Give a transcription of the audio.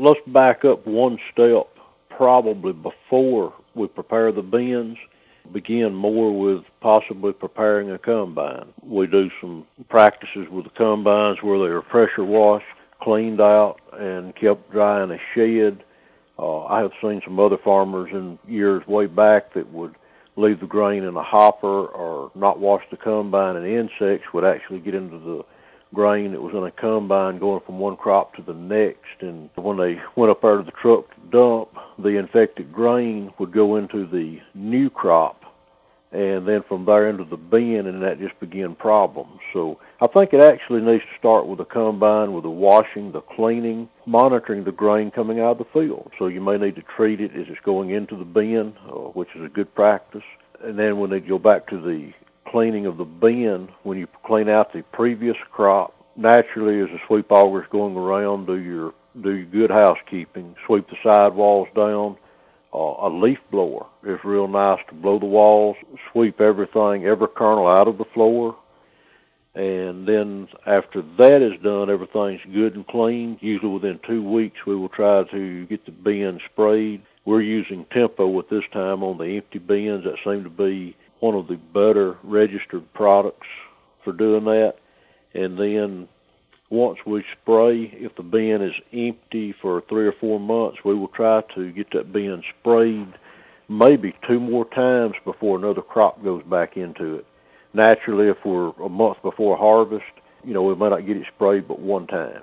Let's back up one step probably before we prepare the bins begin more with possibly preparing a combine. We do some practices with the combines where they are pressure washed, cleaned out, and kept dry in a shed. Uh, I have seen some other farmers in years way back that would leave the grain in a hopper or not wash the combine and insects would actually get into the grain that was in a combine going from one crop to the next. And when they went up out of the truck to dump, the infected grain would go into the new crop and then from there into the bin, and that just began problems. So I think it actually needs to start with the combine, with the washing, the cleaning, monitoring the grain coming out of the field. So you may need to treat it as it's going into the bin, uh, which is a good practice. And then when they go back to the cleaning of the bin, when you clean out the previous crop, naturally as the sweep auger is going around, do your do your good housekeeping, sweep the sidewalls down, uh, a leaf blower is real nice to blow the walls, sweep everything, every kernel out of the floor. And then after that is done, everything's good and clean. Usually within two weeks, we will try to get the bin sprayed. We're using Tempo at this time on the empty bins. That seem to be one of the better registered products for doing that. And then once we spray, if the bin is empty for three or four months, we will try to get that bin sprayed maybe two more times before another crop goes back into it. Naturally, if we're a month before harvest, you know, we might not get it sprayed but one time.